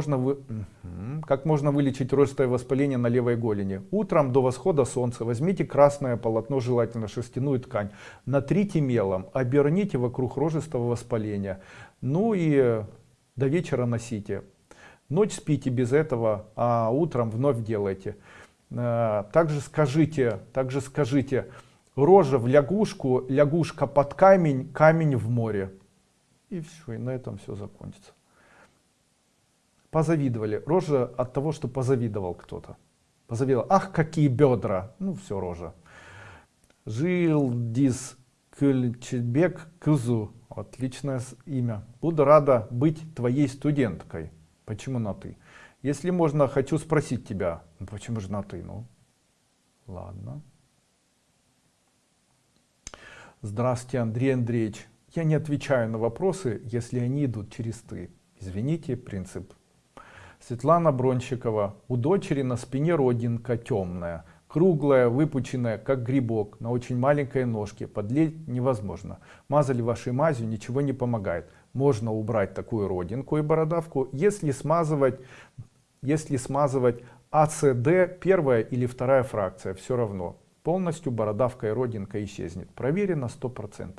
можно вы... Как можно вылечить ростовое воспаление на левой голени? Утром до восхода солнца возьмите красное полотно, желательно шерстяную ткань, натрите мелом, оберните вокруг рожистого воспаления. Ну и до вечера носите. Ночь спите без этого, а утром вновь делайте. Э, Также скажите, также скажите, рожа в лягушку, лягушка под камень, камень в море. И все, и на этом все закончится позавидовали. Рожа от того, что позавидовал кто-то. Позавидовал. Ах, какие бедра. Ну, все, рожа. Жил дис Кульчебек Кузу. Отличное имя. Буду рада быть твоей студенткой. Почему на ты? Если можно, хочу спросить тебя. Ну, почему же на ты? Ну, ладно. Здравствуйте, Андрей Андреевич. Я не отвечаю на вопросы, если они идут через ты. Извините, принцип. Светлана Бронщикова. У дочери на спине родинка темная, круглая, выпученная, как грибок, на очень маленькой ножке. Подлить невозможно. Мазали вашей мазью, ничего не помогает. Можно убрать такую родинку и бородавку, если смазывать, если смазывать АЦД первая или вторая фракция, все равно. Полностью бородавка и родинка исчезнет. Проверено 100%.